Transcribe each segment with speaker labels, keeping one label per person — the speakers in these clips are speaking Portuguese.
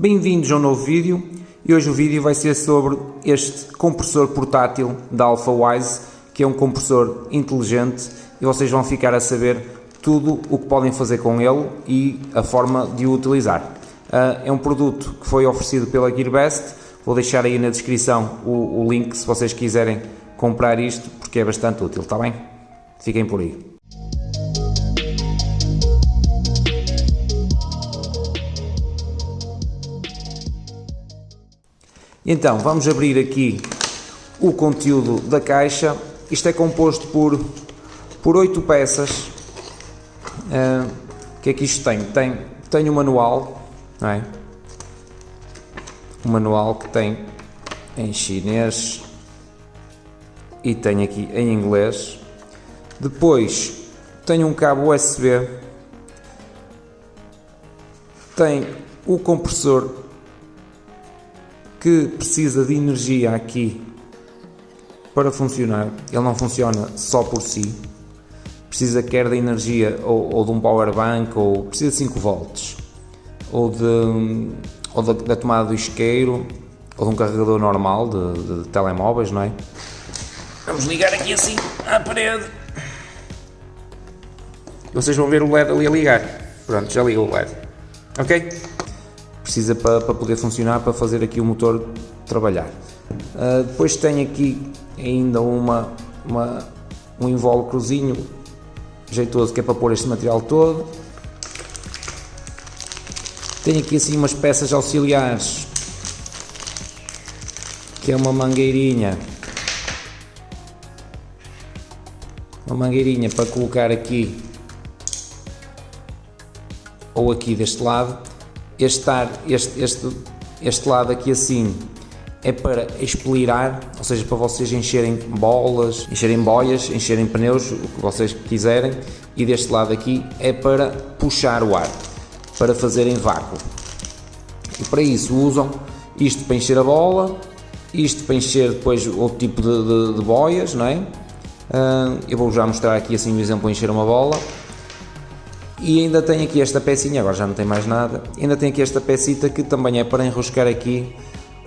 Speaker 1: Bem-vindos a um novo vídeo e hoje o vídeo vai ser sobre este compressor portátil da AlphaWise que é um compressor inteligente e vocês vão ficar a saber tudo o que podem fazer com ele e a forma de o utilizar. Uh, é um produto que foi oferecido pela GearBest, vou deixar aí na descrição o, o link se vocês quiserem comprar isto porque é bastante útil, está bem? Fiquem por aí. Então, vamos abrir aqui o conteúdo da caixa. Isto é composto por, por 8 peças. Uh, o que é que isto tem? Tem, tem um manual, não é? Um manual que tem em chinês e tem aqui em inglês. Depois tem um cabo USB, tem o compressor que precisa de energia aqui para funcionar. Ele não funciona só por si. Precisa quer de energia ou, ou de um power bank ou precisa de 5 volts ou, de, ou da, da, tomada do isqueiro ou de um carregador normal de, de telemóveis, não é? Vamos ligar aqui assim à parede. Vocês vão ver o LED ali a ligar. Pronto, já liga o LED. Ok? Precisa para, para poder funcionar, para fazer aqui o motor trabalhar. Uh, depois tem aqui ainda uma, uma, um invólucrozinho jeitoso que é para pôr este material todo. Tem aqui assim umas peças auxiliares que é uma mangueirinha uma mangueirinha para colocar aqui ou aqui deste lado este, ar, este, este, este lado aqui assim é para expirar, ou seja, para vocês encherem bolas, encherem boias, encherem pneus, o que vocês quiserem, e deste lado aqui é para puxar o ar, para fazerem vácuo. E para isso usam isto para encher a bola, isto para encher depois outro tipo de, de, de boias, não é? Uh, eu vou já mostrar aqui assim um exemplo encher uma bola e ainda tem aqui esta pecinha, agora já não tem mais nada, ainda tem aqui esta pecita que também é para enroscar aqui,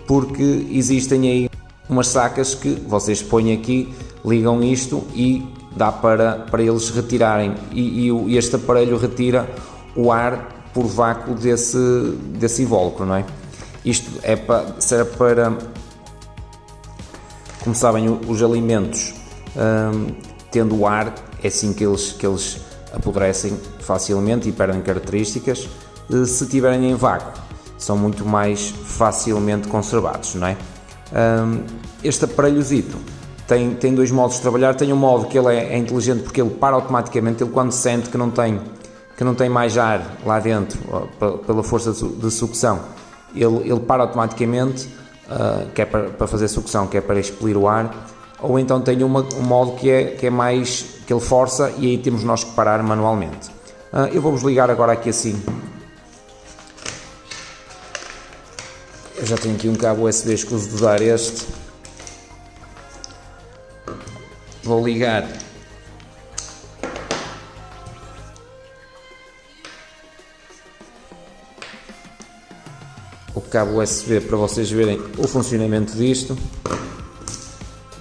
Speaker 1: porque existem aí umas sacas que vocês põem aqui, ligam isto e dá para, para eles retirarem e, e este aparelho retira o ar por vácuo desse, desse invólucro, não é? Isto é para, serve para, como sabem, os alimentos hum, tendo ar, é assim que eles, que eles apodrecem facilmente e perdem características eh, se tiverem em vácuo. São muito mais facilmente conservados, não é? Este aparelhozito tem, tem dois modos de trabalhar. Tem um modo que ele é, é, inteligente porque ele para automaticamente, ele quando sente que não tem, que não tem mais ar lá dentro, pela força de sucção, ele, ele para automaticamente, uh, que é para, para fazer sucção, que é para expelir o ar, ou então tem uma, um modo que é, que é mais que ele força e aí temos nós que parar manualmente. Uh, eu vou-vos ligar agora aqui assim. Eu já tenho aqui um cabo USB escuso de usar este. Vou ligar o cabo USB para vocês verem o funcionamento disto.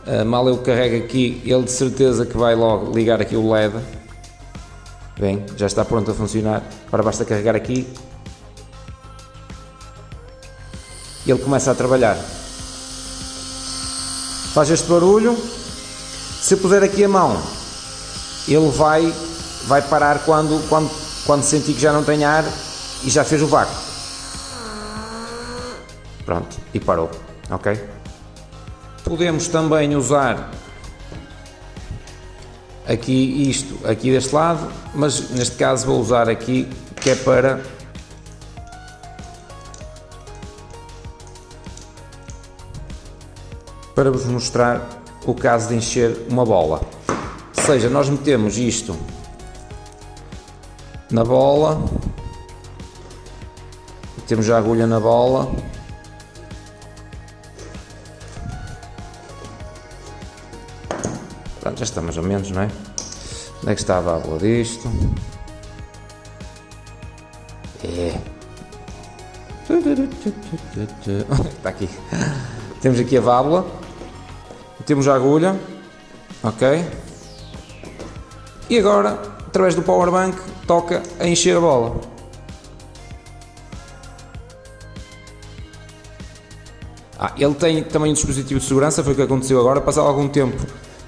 Speaker 1: Uh, mal eu carrego aqui, ele de certeza que vai logo ligar aqui o LED. Bem, já está pronto a funcionar. Agora basta carregar aqui. E ele começa a trabalhar. Faz este barulho. Se puser aqui a mão, ele vai, vai parar quando, quando, quando sentir que já não tem ar e já fez o vácuo. Pronto, e parou. Ok? Podemos também usar aqui isto aqui deste lado, mas neste caso vou usar aqui que é para para vos mostrar o caso de encher uma bola. Ou seja, nós metemos isto na bola, metemos a agulha na bola Pronto, já está mais ou menos, não é? Onde é que está a válvula disto? É. Está aqui. Temos aqui a válvula. Temos a agulha. Ok. E agora, através do power bank, toca a encher a bola. Ah, ele tem também um dispositivo de segurança, foi o que aconteceu agora. Passado algum tempo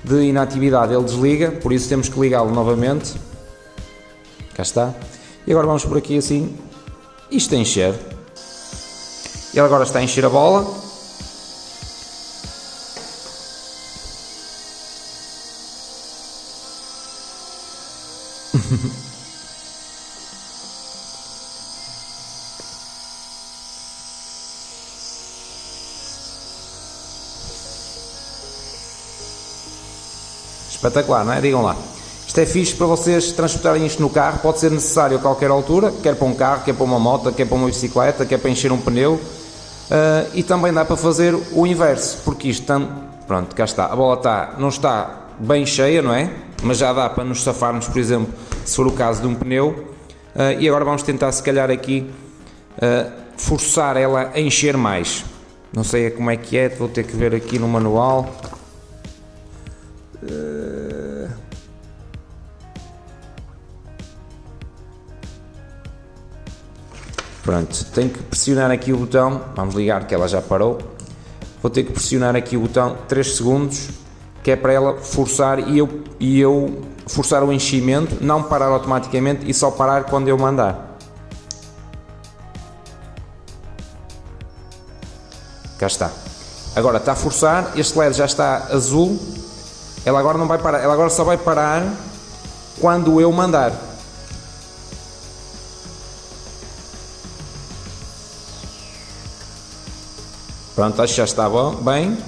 Speaker 1: de inatividade, ele desliga, por isso temos que ligá-lo novamente. Cá está. E agora vamos por aqui assim. Isto a encher. Ele agora está a encher a bola. Espetacular, não é? Digam lá. Isto é fixe para vocês transportarem isto no carro, pode ser necessário a qualquer altura, quer para um carro, quer para uma moto, quer para uma bicicleta, quer para encher um pneu. Uh, e também dá para fazer o inverso, porque isto, pronto, cá está, a bola está, não está bem cheia, não é? Mas já dá para nos safarmos, por exemplo, se for o caso de um pneu. Uh, e agora vamos tentar, se calhar, aqui uh, forçar ela a encher mais. Não sei como é que é, vou ter que ver aqui no manual. Pronto, tenho que pressionar aqui o botão, vamos ligar que ela já parou. Vou ter que pressionar aqui o botão 3 segundos, que é para ela forçar e eu, e eu forçar o enchimento, não parar automaticamente e só parar quando eu mandar. Cá está. Agora está a forçar, este LED já está azul, ela agora não vai parar, ela agora só vai parar quando eu mandar. Pronto, acho que já está bom, bem.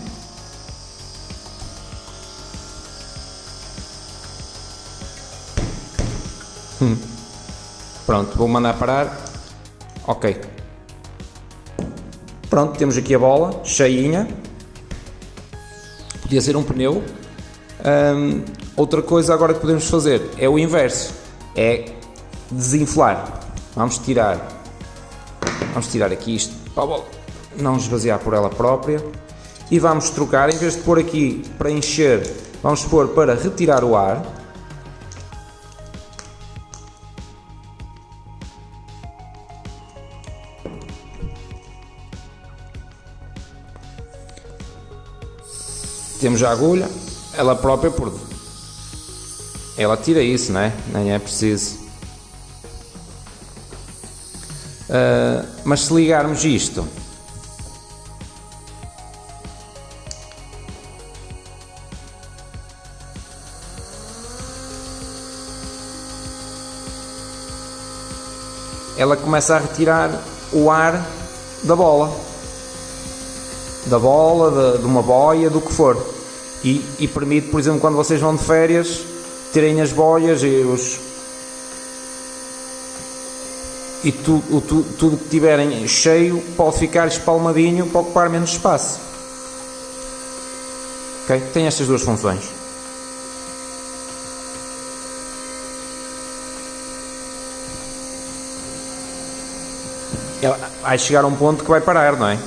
Speaker 1: Hum. Pronto, vou mandar parar. Ok. Pronto, temos aqui a bola, cheinha. Podia ser um pneu. Hum, outra coisa agora que podemos fazer é o inverso. É desinflar. Vamos tirar. Vamos tirar aqui isto para a bola não esvaziar por ela própria. E vamos trocar, em vez de pôr aqui para encher, vamos pôr para retirar o ar. Temos a agulha, ela própria por ela tira isso, né? Nem é preciso. Uh, mas se ligarmos isto ela começa a retirar o ar da bola. Da bola, de, de uma boia, do que for. E, e, permite, por exemplo, quando vocês vão de férias, terem as boias e os. E tu, o, tu, tudo que tiverem cheio pode ficar espalmadinho para ocupar menos espaço. Ok? Tem estas duas funções. Vai chegar a um ponto que vai parar, não é?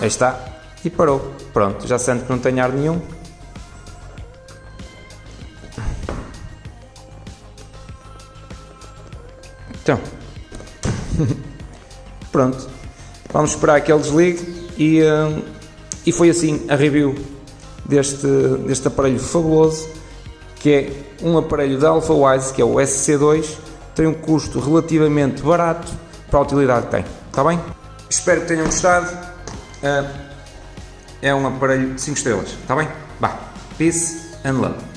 Speaker 1: Aí está. E parou. Pronto, já sente que não tem ar nenhum. Então, pronto, vamos esperar que ele desligue e, uh, e foi assim a review deste, deste aparelho fabuloso que é um aparelho da AlphaWise que é o SC2 tem um custo relativamente barato para a utilidade que tem, está bem? Espero que tenham gostado. Uh, é um aparelho de 5 estrelas, está bem? Vá, peace and love